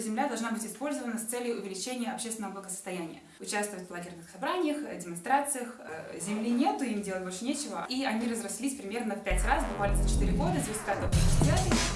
Земля должна быть использована с целью увеличения общественного благосостояния. Участвовать в лагерных собраниях, э, демонстрациях. Э, земли нету, им делать больше нечего. И они разрослись примерно в пять раз, буквально за 4 года, с результатом 50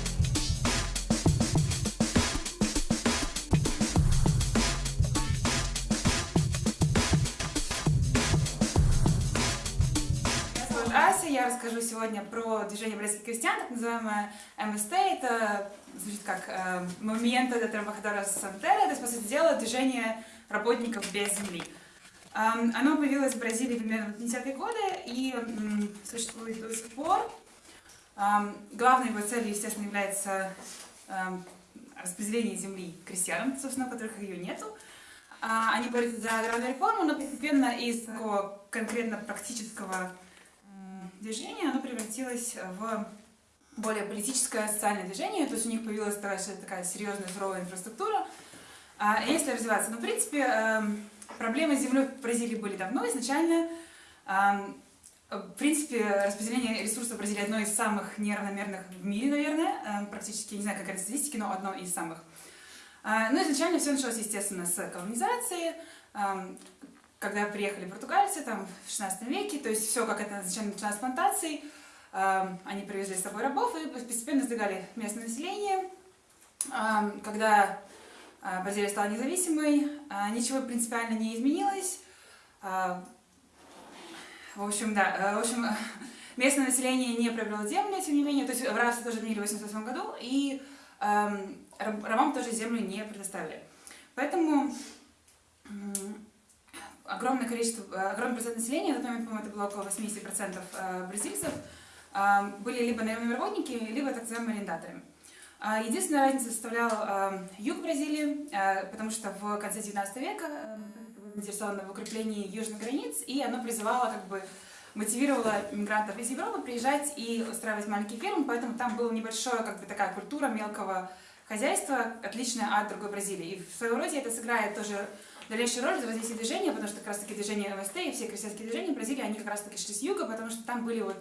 расскажу сегодня про движение бразильских крестьян, так называемое МСТ. Это звучит как э, Movimento de Trabajadores Santera, то есть, по сути дела, движение работников без земли. Эм, оно появилось в Бразилии примерно в 50-е годы и существует до сих пор. Эм, главной его целью, естественно, является эм, распределение земли крестьянам, собственно, которых ее нету. А, они борются за аграрную реформу, но постепенно из такого конкретно практического движение, оно превратилось в более политическое социальное движение, то есть у них появилась такая, серьезная суровая инфраструктура. А если развиваться, ну, в принципе, эм, проблемы с землей в Бразилии были давно, изначально. Эм, в принципе, распределение ресурсов Бразилии одно из самых неравномерных в мире, наверное, эм, практически, не знаю, какая статистика, но одно из самых. А, ну, изначально все началось, естественно, с колонизации, когда приехали португальцы, там, в 16 веке, то есть все, как это изначально началось с плантаций, э, они привезли с собой рабов и постепенно сдвигали местное население. Э, когда э, Бразилия стала независимой, э, ничего принципиально не изменилось. Э, в общем, да, э, в общем, местное население не приобрело землю, тем не менее, то есть в рабство тоже отменили в 1988 году, и э, рабам тоже землю не предоставили. Поэтому огромное количество, э, огромный процент населения, на тот момент, по-моему, это было около 80% э, бразильцев, э, были либо работники, либо так называемыми арендаторами. Единственная разница составлял юг Бразилии, потому что в конце 19 века заинтересовано в укреплении южных границ, и оно призывало, как бы, мотивировало мигрантов из Европы приезжать и устраивать маленькие фермы, поэтому там была небольшая, как бы, такая культура мелкого хозяйства, отличная от другой Бразилии. И в своем роде это сыграет тоже дальнейшую роль в развитии движения, потому что как раз таки движение МСТ и все крестьянские движения в Бразилии, они как раз таки шли с юга, потому что там были вот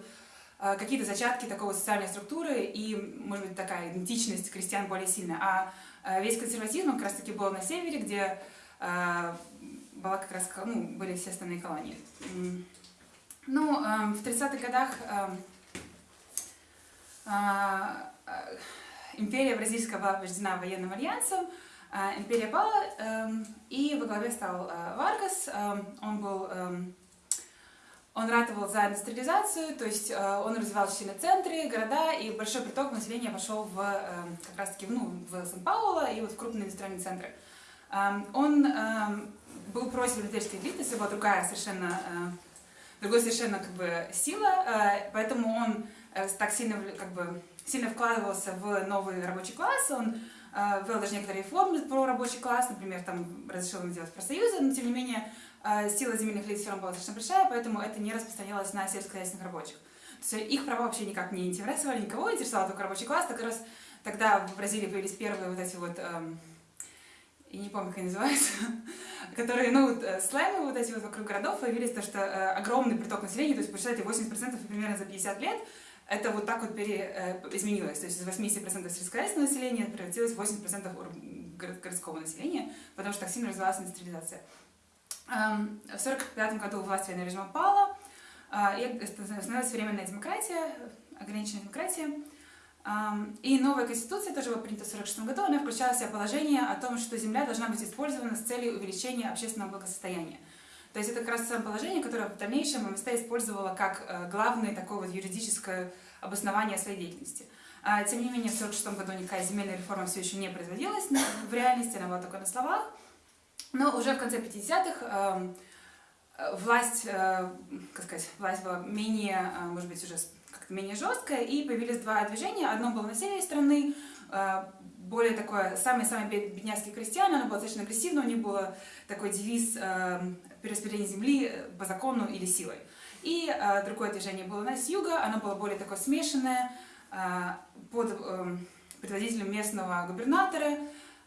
э, какие-то зачатки такого социальной структуры и, может быть, такая идентичность крестьян более сильная. А э, весь консерватизм как раз таки был на севере, где э, была как раз, ну, были все остальные колонии. Ну, в 30-х годах империя бразильская была побеждена военным альянсом, империя пала, эм, и во главе стал э, Варгас. Эм, он был эм, он ратовал за индустриализацию, то есть э, он развивал сильно центры, города, и большой приток населения пошел в, как раз таки ну, в Сан-Пауло и вот в крупные индустриальные центры. Он был против европейской элиты, это была другая совершенно, э, другой совершенно как бы сила, поэтому он так сильно, как бы, сильно вкладывался в новый рабочий класс, он ввел даже некоторые реформы про рабочий класс, например, там разрешил им делать профсоюзы, но тем не менее э, сила земельных лиц все равно была достаточно большая, поэтому это не распространялось на сельскохозяйственных рабочих. То есть их права вообще никак не интересовали, никого интересовал только рабочий класс, так раз тогда в Бразилии появились первые вот эти вот, эм, я не помню, как они называются, которые, ну, вот, э, слаймы вот эти вот вокруг городов появились, то что э, огромный приток населения, то есть, посчитайте, 80% примерно за 50 лет, это вот так вот пере, э, изменилось. То есть из 80% сельскохозяйственного населения превратилось в 80% городского населения, потому что так сильно развивалась индустриализация. Эм, в 1945 году власть военного режима пала, э, и установилась временная демократия, ограниченная демократия. Эм, и новая конституция, тоже была принята в 1946 году, она включала в себя положение о том, что земля должна быть использована с целью увеличения общественного благосостояния. То есть это как раз самое положение, которое в дальнейшем МСТ использовала как э, главное такое вот юридическое обоснование своей деятельности. А, тем не менее, в 1946 году никакая земельная реформа все еще не производилась в реальности, она была только на словах. Но уже в конце 50-х эм, власть, э, как сказать, власть была менее, э, может быть, уже как-то менее жесткая, и появились два движения. Одно было на севере страны, более такое, самые-самые бедняцкие крестьяне, оно было достаточно агрессивно, у них был такой девиз перераспределение земли э, по закону или силой. И э, другое движение было на с юга, оно было более такое смешанное, э, под э, предводителем местного губернатора.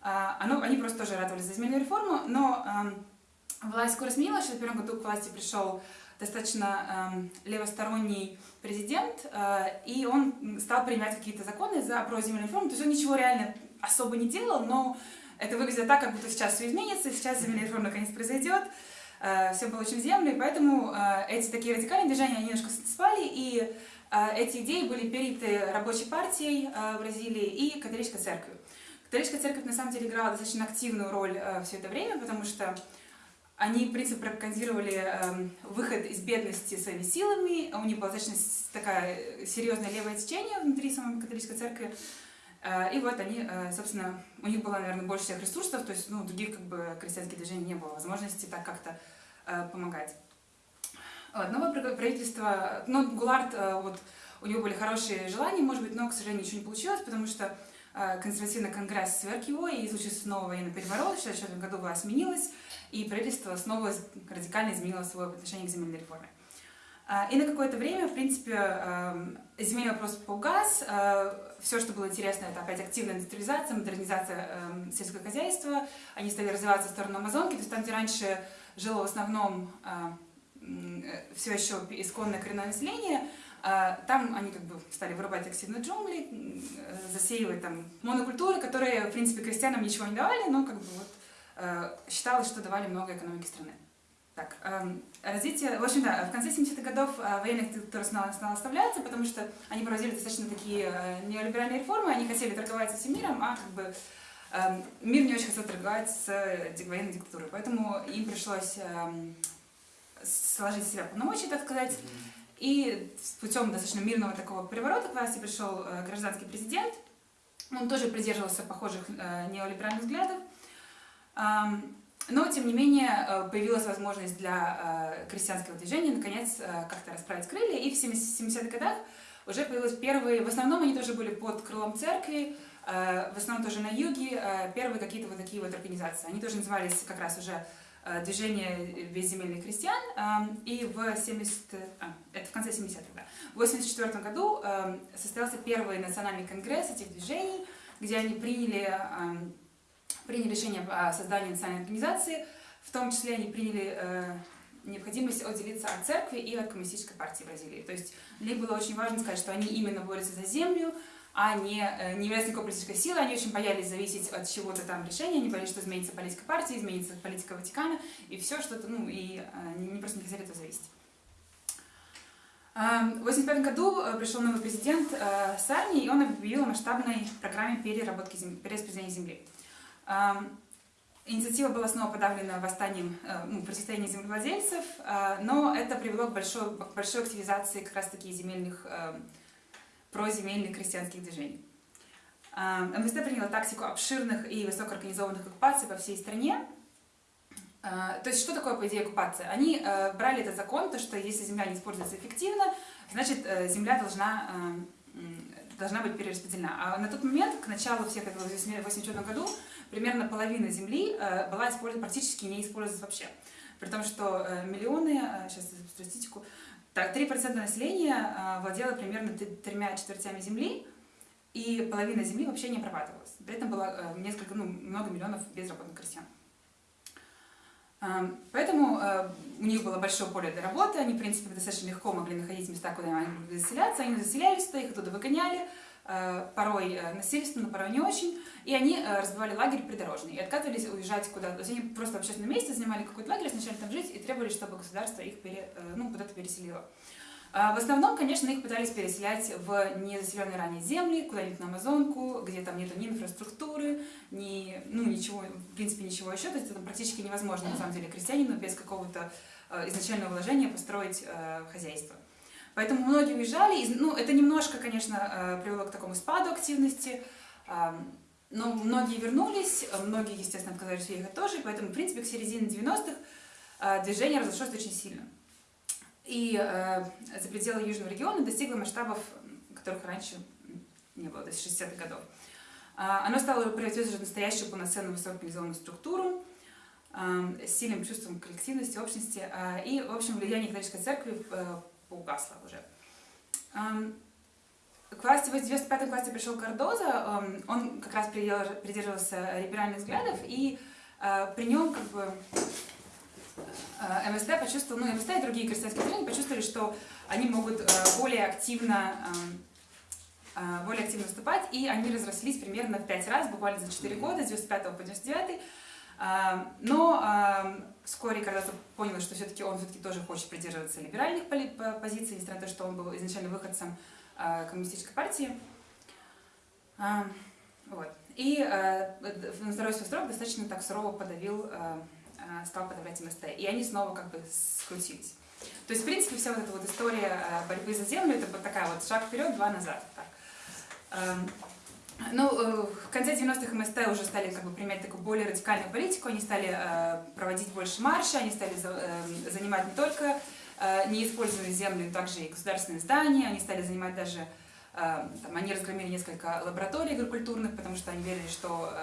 Э, оно, они просто тоже радовались за земельную реформу, но э, власть скоро сменилась, в первом году к власти пришел достаточно э, левосторонний президент, э, и он стал принимать какие-то законы за про земельную реформу, то есть он ничего реально особо не делал, но это выглядит так, как будто сейчас все изменится, сейчас земельная реформа наконец произойдет, все получим землю, и поэтому эти такие радикальные движения, они немножко спали, и эти идеи были переняты рабочей партией Бразилии и католической церковью. Католическая церковь на самом деле играла достаточно активную роль все это время, потому что они, в принципе, пропагандировали э, выход из бедности своими силами. У них было достаточно такая серьезное левое течение внутри самой католической церкви. Э, и вот они, э, собственно, у них было, наверное, больше всех ресурсов, то есть ну, других как бы крестьянских движений не было возможности так как-то э, помогать. Вот, новое правительство, ну, Гулард, вот, у него были хорошие желания, может быть, но, к сожалению, ничего не получилось, потому что консервативный конгресс сверг его, и случился новый военный переворот, в 1964 году власть сменилась, и правительство снова радикально изменило свое отношение к земельной реформе. И на какое-то время, в принципе, земельный вопрос поугас. Э, Все, что было интересно, это опять активная индустриализация, модернизация эм, сельского хозяйства. Они стали развиваться в сторону Амазонки, то есть там, где раньше жило в основном э, э, все еще исконное коренное население, там они как бы стали вырубать активно джунгли, засеивать там монокультуры, которые, в принципе, крестьянам ничего не давали, но как бы вот Э, считалось, что давали много экономики страны. Так, эм, развитие, в общем, да, в конце 70-х годов э, военная диктатура стала, стала оставляться, потому что они проводили достаточно такие э, неолиберальные реформы, они хотели торговать со всем миром, а как бы эм, мир не очень хотел торговать с военной диктатурой, поэтому им пришлось эм, сложить себя полномочия, так сказать, и путем достаточно мирного такого переворота к власти пришел гражданский президент, он тоже придерживался похожих неолиберальных взглядов, но, тем не менее, э, появилась возможность для э, крестьянского движения наконец э, как-то расправить крылья, и в 70-х годах уже появились первые, в основном они тоже были под крылом церкви, в основном тоже на юге, первые какие-то вот такие вот организации. Они тоже назывались как раз уже движение безземельных крестьян, и в 70, а, это в конце 70-х, да, в 84 году состоялся первый национальный конгресс этих движений, где они приняли приняли решение о создании национальной организации, в том числе они приняли э, необходимость отделиться от церкви и от коммунистической партии Бразилии. То есть для них было очень важно сказать, что они именно борются за землю, а не, э, не являются никакой политической силой, они очень боялись зависеть от чего-то там решения, они боялись, что изменится политика партии, изменится политика Ватикана, и все что-то, ну, и э, просто не хотели этого зависеть. Эм, в 1985 году э, пришел новый президент Сарни, и он объявил о масштабной программе переработки земли, перераспределения земли. Инициатива была снова подавлена восстанием, э, ну, противостоянием землевладельцев, э, но это привело к большой, к большой активизации как раз-таки земельных, э, проземельных крестьянских движений. МВСТ приняла тактику обширных и высокоорганизованных оккупаций по всей стране. То есть, что такое, по идее, оккупация? Они брали этот закон, то, что если земля не используется эффективно, значит, земля должна, должна быть перераспределена. А на тот момент, к началу всех этого, в 1984 году, примерно половина земли э, была использована, практически не использовалась вообще. При том, что э, миллионы, э, сейчас статистику, так, 3% населения владело примерно тремя четвертями земли, и половина земли вообще не обрабатывалась. При этом было несколько, ну, много миллионов безработных крестьян. Поэтому у них было большое поле для работы, они, в принципе, достаточно легко могли находить места, куда они могли заселяться, они заселялись туда, их оттуда выгоняли, Э, порой э, насильственно, порой не очень, и они э, разбивали лагерь придорожный и отказывались уезжать куда-то. Они просто в общественном месте занимали какой-то лагерь, начали там жить и требовали, чтобы государство их пере, ну, куда-то переселило. А в основном, конечно, их пытались переселять в незаселенные ранее земли, куда-нибудь на Амазонку, где там нету ни инфраструктуры, ни, ну, ничего, в принципе, ничего еще. То есть это практически невозможно, на самом деле, крестьянину без какого-то изначального вложения построить хозяйство. Поэтому многие уезжали, ну, это немножко, конечно, привело к такому спаду активности, но многие вернулись, многие, естественно, отказались уехать тоже, поэтому, в принципе, к середине 90-х э, движение разошлось очень сильно. И э, за пределы Южного региона достигло масштабов, которых раньше не было, есть 60-х годов. Оно стало превратиться в настоящую полноценную высокоорганизованную структуру, с сильным чувством коллективности, общности. И, в общем, влияние католической церкви поугасло уже. К власти, в 95 классе пришел Кардоза, он как раз придерживался либеральных взглядов, и э, при нем как бы э, МСТ почувствовал, ну МСТ и другие крестьянские движения почувствовали, что они могут э, более активно более активно выступать, и они разрослись примерно в 5 раз, буквально за 4 года, с 95 по 99. Но вскоре, когда понял, что все-таки он все-таки тоже хочет придерживаться либеральных позиций, несмотря на то, что он был изначально выходцем коммунистической партии. Вот. И на второй свой срок достаточно так сурово подавил, стал подавлять МСТ. И они снова как бы скрутились. То есть, в принципе, вся вот эта вот история борьбы за землю, это вот такая вот шаг вперед, два назад. Так. Ну, э, в конце 90-х МСТ уже стали как бы применять такую более радикальную политику, они стали э, проводить больше марши, они стали э, занимать не только неиспользованные земли, но также и государственные здания, они стали занимать даже, там, они разгромили несколько лабораторий агрокультурных, потому что они верили, что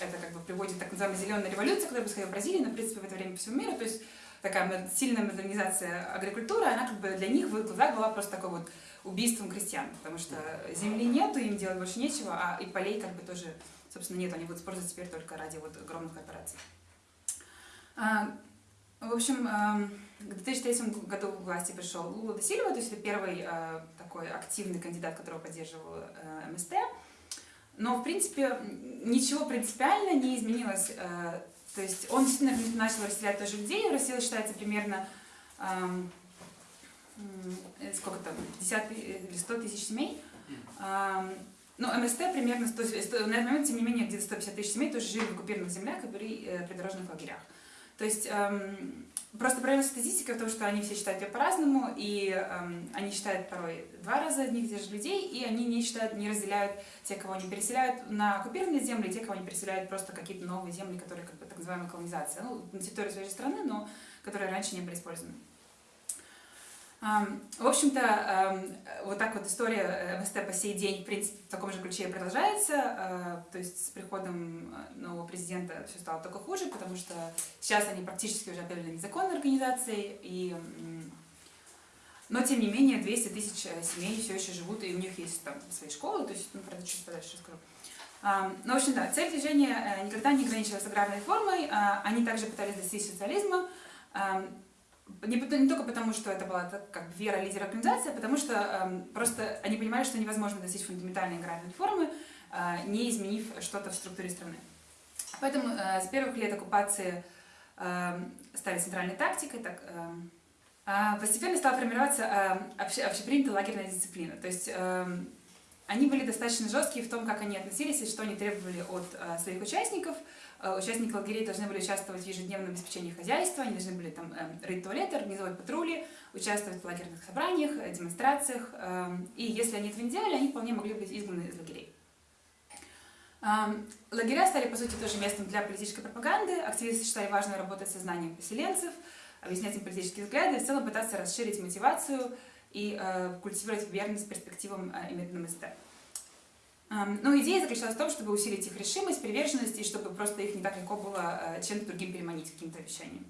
это как бы приводит так называемой зеленой революции, которая происходила в Бразилии, но, в принципе, в это время по всему миру, то есть такая сильная модернизация агрокультуры, она как бы для них в глазах была просто такой вот убийством крестьян, потому что земли нету, им делать больше нечего, а и полей как бы тоже, собственно, нет, они будут использовать теперь только ради вот огромных корпораций. В общем, а, в 2003 году в власти пришел Лула де Сильва, то есть это первый а, такой активный кандидат, которого поддерживал а, МСТ. Но, в принципе, ничего принципиально не изменилось. А, то есть он действительно начал расселять тоже людей, в России считается примерно Э, сколько там, 50 или 100 тысяч семей. Ну, МСТ примерно 100, 100, на этот момент, тем не менее, где-то 150 тысяч семей тоже жили в оккупированных землях и при э, придорожных лагерях. То есть эм, просто правильная статистика в том, что они все считают ее по-разному, и эм, они считают порой два раза одних тех же людей, и они не считают, не разделяют те, кого они переселяют на оккупированные земли, и те, кого они переселяют просто какие-то новые земли, которые как бы так называемая колонизация, ну, на территории своей страны, но которые раньше не были использованы. В общем-то, вот так вот история э, МСТ по сей день, в принципе, в таком же ключе продолжается. А, то есть с приходом э, нового президента все стало только хуже, потому что сейчас они практически уже объявлены незаконной организацией. И... Но, тем не менее, 200 тысяч э, семей все еще живут, и у них есть там свои школы, то есть, ну, про это чуть подальше расскажу. Ну, в общем, да, цель движения никогда не ограничивалась аграрной формой, а они также пытались достичь социализма, не, не только потому, что это была как вера лидера организации, а потому что э, просто они понимали, что невозможно достичь фундаментальной аграрной реформы, э, не изменив что-то в структуре страны. Поэтому э, с первых лет оккупации э, стали центральной тактикой, так, э, э, постепенно стала формироваться э, обще, общепринятая лагерная дисциплина. То есть э, они были достаточно жесткие в том, как они относились и что они требовали от э, своих участников – Э, участники лагерей должны были участвовать в ежедневном обеспечении хозяйства, они должны были там эм, рыть туалеты, организовать патрули, участвовать в лагерных собраниях, э, демонстрациях. И если они этого не делали, они вполне могли быть изгнаны из лагерей. Эм, лагеря стали, по сути, тоже местом для политической пропаганды. Активисты считали важно работать со знанием поселенцев, объяснять им политические взгляды и в целом пытаться расширить мотивацию и э, культивировать верность перспективам и методам СТ. Ну, идея заключалась в том, чтобы усилить их решимость, приверженность, и чтобы просто их не так легко было э, чем-то другим переманить, каким-то обещанием.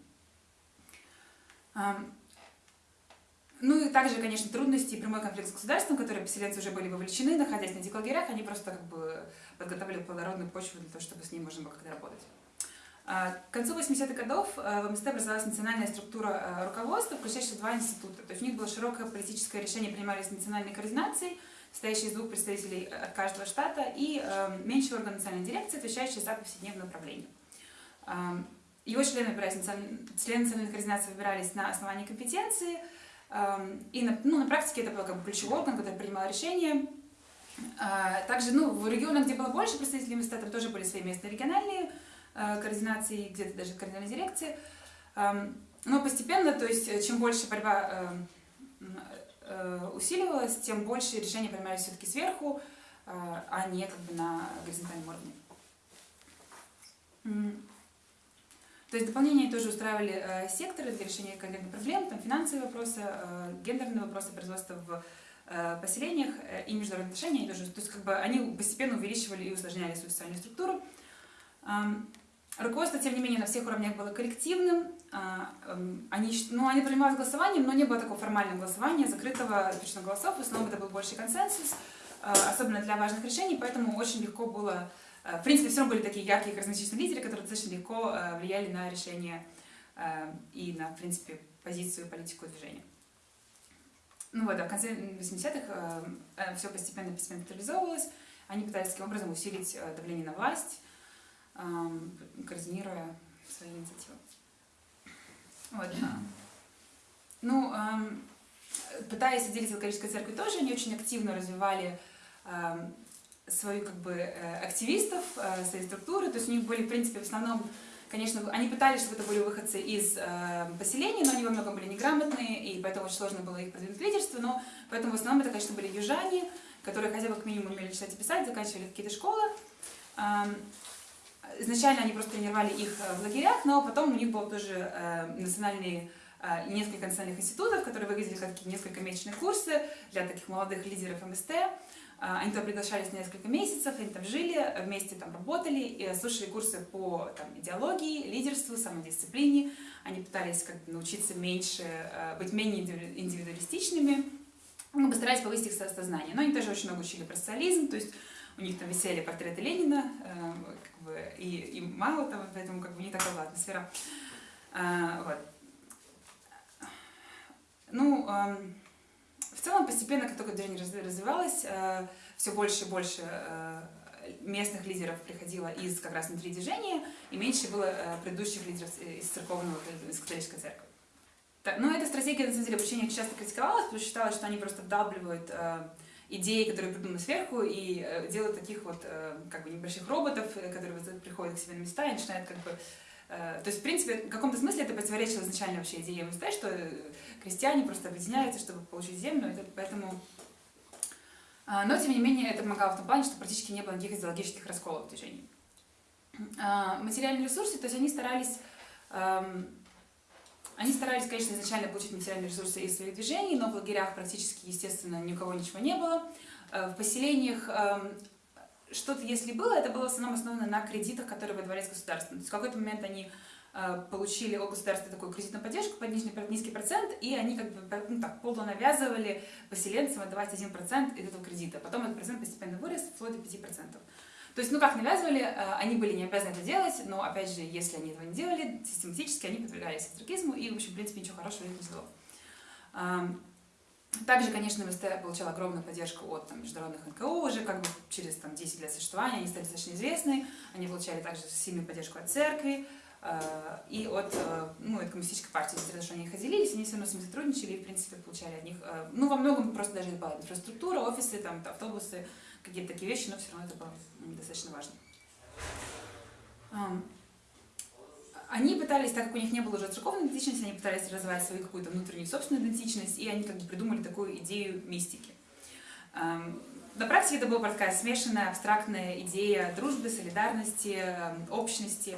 Ну и также, конечно, трудности и прямой конфликт с государством, которые поселенцы уже были вовлечены, находясь на этих они просто как бы подготовили плодородную почву для того, чтобы с ней можно было как-то работать. А, к концу 80-х годов э, в МСТ образовалась национальная структура э, руководства, включающая два института. То есть у них было широкое политическое решение, принимались национальной координацией, состоящий из двух представителей от каждого штата, и э, меньший орган национальной дирекции, отвечающий за повседневное управление. Э, его члены, члены национальной координации выбирались на основании компетенции, э, и на, ну, на практике это был как бы ключевой орган, который принимал решения. Э, также ну, в регионах, где было больше представителей места, тоже были свои местные региональные э, координации, где-то даже координальные дирекции. Э, но постепенно, то есть чем больше борьба э, Э, усиливалось, тем больше решения принимались все-таки сверху, э, а не как бы на горизонтальном уровне. То есть дополнение тоже устраивали э, секторы для решения конкретных проблем, там финансовые вопросы, э, гендерные вопросы производства в э, поселениях э, и международные отношения. Тоже, то есть как бы они постепенно увеличивали и усложняли свою социальную структуру. Эм, руководство, тем не менее, на всех уровнях было коллективным, а, эм, они, ну, они принимают голосованием, но не было такого формального голосования, закрытого запрещенных голосов, в основном это был больше консенсус, а, особенно для важных решений, поэтому очень легко было, в принципе, все равно были такие яркие харизматичные лидеры, которые достаточно легко влияли на решение и на, в принципе, позицию, политику движения. ну вот, да, в конце 80-х э, все постепенно, реализовывалось. Они пытались таким образом усилить давление на власть, координируя свои инициативы. Вот. Ну, пытаясь отделить католической церкви тоже, они очень активно развивали свою как бы э, активистов, э, свои структуры, то есть у них были, в принципе, в основном, конечно, они пытались, чтобы это были выходцы из э, поселений, но они во многом были неграмотные, и поэтому очень сложно было их продвинуть в лидерство, но поэтому в основном это, конечно, были южане, которые хотя бы как минимум умели читать и писать, заканчивали какие-то школы. Изначально они просто тренировали их в лагерях, но потом у них был тоже национальный несколько национальных институтов, которые выглядели как несколько месячных курсы для таких молодых лидеров МСТ. А, они туда приглашались на несколько месяцев, они там жили, вместе там работали, и слушали курсы по там, идеологии, лидерству, самодисциплине. Они пытались как бы научиться меньше, э, быть менее индивидуалистичными, ну, постарались повысить их сознание. Но они тоже очень много учили про социализм, то есть у них там висели портреты Ленина, э, как бы, и, и мало там, поэтому как бы не такая была атмосфера. А, вот. Ну, в целом, постепенно, как только движение развивалось, э, все больше и больше э, местных лидеров приходило из как раз внутри движения, и меньше было э, предыдущих лидеров из церковного, из католической церкви. Но эта стратегия, на самом деле, обучения часто критиковалась, потому что считалось, что они просто вдалбливают идеи, которые придуманы сверху, и делают таких вот как бы небольших роботов, которые приходят к себе на места и начинают как бы то есть, в принципе, в каком-то смысле это противоречило изначально вообще идее МСТ, что крестьяне просто объединяются, чтобы получить землю, поэтому... А, но, тем не менее, это помогало в том плане, что практически не было никаких идеологических расколов в движении. А, материальные ресурсы, то есть они старались... Они старались, конечно, изначально получить материальные ресурсы из своих движений, но в лагерях практически, естественно, ни у кого ничего не было. А, в поселениях что-то, если было, это было в основном основано на кредитах, которые выдавались государством. То есть в какой-то момент они Э, получили от государства такую кредитную поддержку под низкий, низкий процент, и они как бы ну, так, полу навязывали поселенцам отдавать 1% из этого кредита. Потом этот процент постепенно вырос вплоть до 5%. То есть, ну как навязывали, э, они были не обязаны это делать, но опять же, если они этого не делали, систематически они подвергались астракизму, и, в общем, в принципе, ничего хорошего не сделало. Также, конечно, МСТ получал огромную поддержку от там, международных НКО уже как бы через там, 10 лет существования, они стали достаточно известны, они получали также сильную поддержку от церкви, Э, и от, э, ну, от коммунистической партии, то, что они их отделились, они все равно с ними сотрудничали и, в принципе, получали от них, э, ну, во многом просто даже это была инфраструктура, офисы, там, автобусы, какие-то такие вещи, но все равно это было достаточно важно. Они пытались, так как у них не было уже церковной идентичности, они пытались развивать свою какую-то внутреннюю собственную идентичность, и они как бы придумали такую идею мистики. На практике это была такая смешанная, абстрактная идея дружбы, солидарности, общности,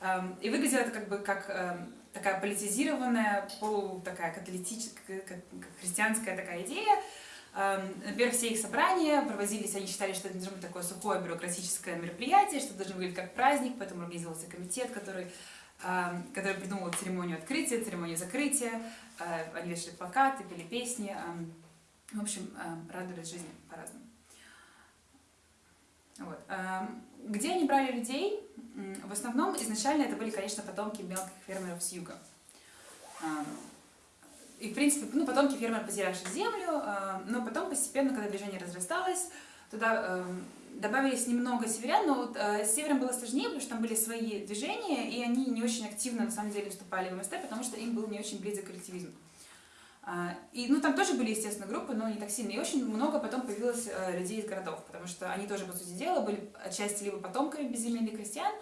Эм, и выглядело это как бы как эм, такая политизированная, полу такая католическая, христианская такая идея. Эм, например, все их собрания проводились, они считали, что это должно быть такое сухое бюрократическое мероприятие, что должно выглядеть как праздник, поэтому организовался комитет, который, который придумал церемонию открытия, церемонию закрытия, э, они вешали плакаты, пели песни, в общем, радовались жизни по-разному. Вот. Где они брали людей? В основном изначально это были, конечно, потомки мелких фермеров с юга. И, в принципе, ну, потомки фермеров, потерявших землю, но потом постепенно, когда движение разрасталось, туда добавились немного северян, но вот э, с севером было сложнее, потому что там были свои движения, и они не очень активно, на самом деле, вступали в МСТ, потому что им был не очень близок коллективизм. А, и, ну, там тоже были, естественно, группы, но не так сильно. И очень много потом появилось э, людей из городов, потому что они тоже, по сути дела, были отчасти либо потомками безземельных крестьян,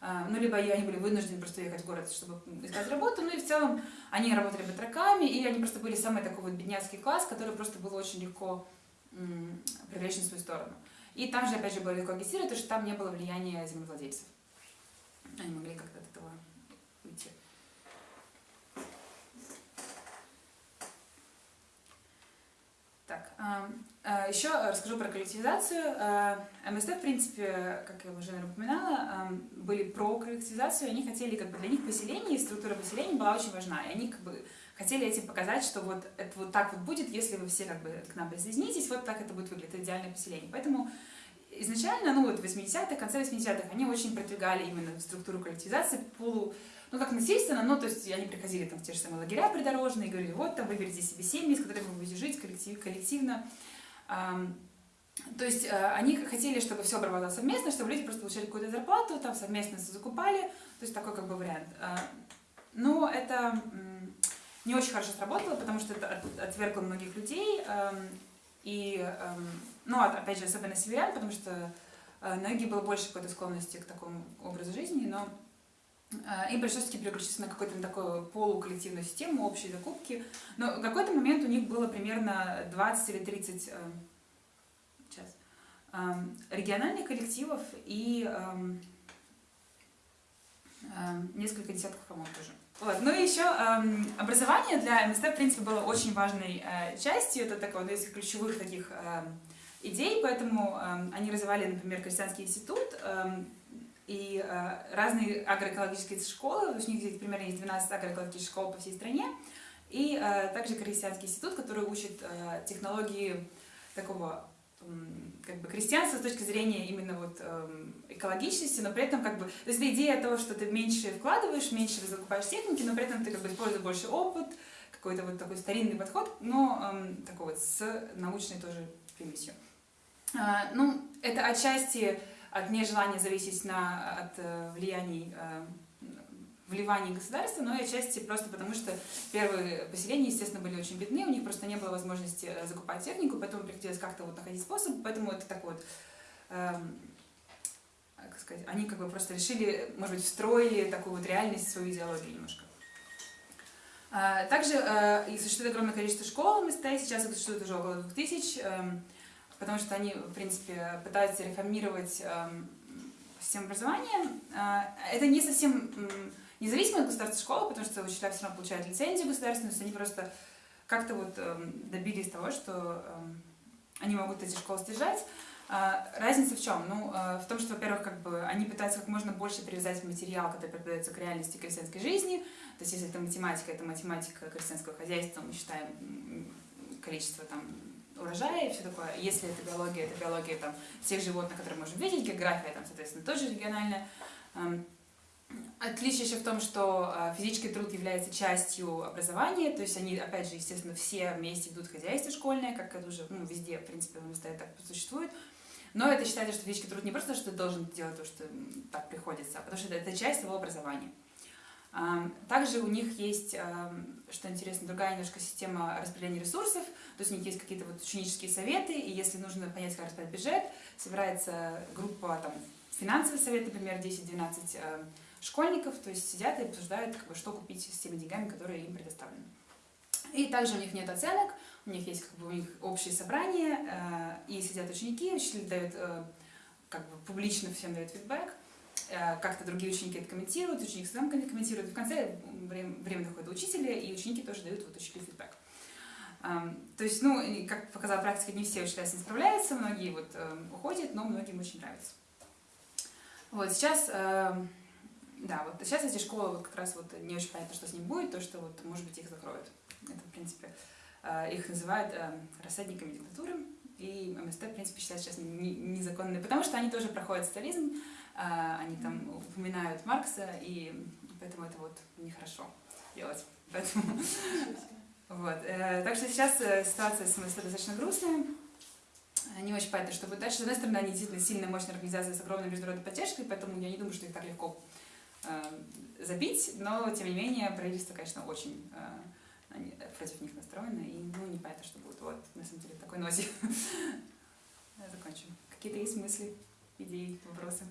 э, ну, либо они были вынуждены просто ехать в город, чтобы искать работу, ну, и в целом они работали батраками, и они просто были самый такой вот бедняцкий класс, который просто было очень легко привлечь на свою сторону. И там же, опять же, было легко агитировать, потому что там не было влияния землевладельцев. Они могли как-то от этого уйти. Так, еще расскажу про коллективизацию. Э, МСТ, в принципе, как я уже упоминала, были про коллективизацию, они хотели, как бы для них поселение и структура поселения была очень важна, и они как бы хотели этим показать, что вот это вот так вот будет, если вы все как бы к нам присоединитесь, вот так это будет выглядеть, идеальное поселение. Поэтому изначально, ну вот в 80-х, конце 80-х, они очень продвигали именно структуру коллективизации, полу ну, как насильственно, но, то есть, они приходили там в те же самые лагеря придорожные и говорили, вот, там, выберите себе семьи, с которыми вы будете жить коллектив, коллективно. То есть э, они хотели, чтобы все обрабатывалось совместно, чтобы люди просто получали какую-то зарплату, там совместно закупали, то есть такой как бы вариант. А, но это не очень хорошо сработало, потому что это отвергло многих людей, и, ну, опять же, особенно северян, потому что э, на юге было больше какой-то склонности к такому образу жизни, но э, пришлось таки переключиться на какую-то такую полуколлективную систему, общие закупки. Но в какой-то момент у них было примерно 20 или 30 региональных коллективов и несколько десятков, по-моему, тоже. Вот. Ну и еще эм, образование для МСТ, в принципе, было очень важной э, частью, это такое одно из ключевых таких э, идей, поэтому э, они развивали, например, Крестьянский институт э, и э, разные агроэкологические школы, у них примерно есть 12 агроэкологических школ по всей стране, и э, также Крестьянский институт, который учит э, технологии такого как бы крестьянство с точки зрения именно вот эм, экологичности, но при этом как бы, то есть идея того, что ты меньше вкладываешь, меньше закупаешь техники, но при этом ты как бы используешь больше опыт, какой-то вот такой старинный подход, но эм, такой вот с научной тоже примесью. А, ну, это отчасти от нежелания зависеть на, от э, влияний э, вливаний государства, но и отчасти просто потому, что первые поселения, естественно, были очень бедны, у них просто не было возможности э, закупать технику, поэтому приходилось как-то вот находить способ, поэтому это такой вот, эм, как сказать, они как бы просто решили, может быть, встроили такую вот реальность в свою идеологию немножко. А, также э, существует огромное количество школ в МСТ, сейчас их существует уже около 2000, э, потому что они, в принципе, пытаются реформировать э, систему образования. Э, это не совсем независимо от государственной школы, потому что учителя все равно получают лицензию государственную, то есть они просто как-то вот э, добились того, что э, они могут эти школы содержать. А, разница в чем? Ну, э, в том, что, во-первых, как бы они пытаются как можно больше привязать материал, который преподается к реальности крестьянской жизни. То есть, если это математика, это математика крестьянского хозяйства, мы считаем количество там урожая и все такое. Если это биология, это биология там, всех животных, которые мы можем видеть, география, там, соответственно, тоже региональная. Эм, Отличие еще в том, что а, физический труд является частью образования, то есть они, опять же, естественно, все вместе ведут хозяйство школьное, как это уже ну, везде, в принципе, в Москве так существует. Но это считается, что физический труд не просто, что ты должен делать то, что так приходится, а потому что это, это часть его образования. Также у них есть, что интересно, другая немножко система распределения ресурсов, то есть у них есть какие-то вот ученические советы, и если нужно понять, как распределять бюджет, собирается группа, там, финансовый совет, например, 10-12 школьников, то есть сидят и обсуждают, как бы, что купить с теми деньгами, которые им предоставлены. И также у них нет оценок, у них есть как бы, у них общие собрания, э, и сидят ученики, учитель дает, э, как бы публично всем дает фидбэк, как-то другие ученики это комментируют, ученик сам комментирует, в конце время, время доходит до учителя, и ученики тоже дают вот учителю фидбэк. Эм, то есть, ну, как показала практика, не все учителя с ним справляются, многие вот эм, уходят, но многим очень нравится. Вот, сейчас эм, да, вот сейчас эти школы вот как раз вот не очень понятно, что с ним будет, то, что вот, может быть, их закроют. Это, в принципе, э, их называют э, рассадниками диктатуры, и МСТ, в принципе, считают сейчас незаконными, потому что они тоже проходят социализм, э, они там упоминают Маркса, и поэтому это вот нехорошо делать. Поэтому... Вот. Так что сейчас ситуация с МСТ достаточно грустная. Не очень понятно, что будет дальше. С одной стороны, они действительно сильная, мощная организация с огромной международной поддержкой, поэтому я не думаю, что их так легко Э, забить, но, тем не менее, правительство, конечно, очень э, против них настроено, и ну, непонятно, что будет. Вот, на самом деле, такой нозе. Закончим. Какие-то есть мысли, идеи, вопросы?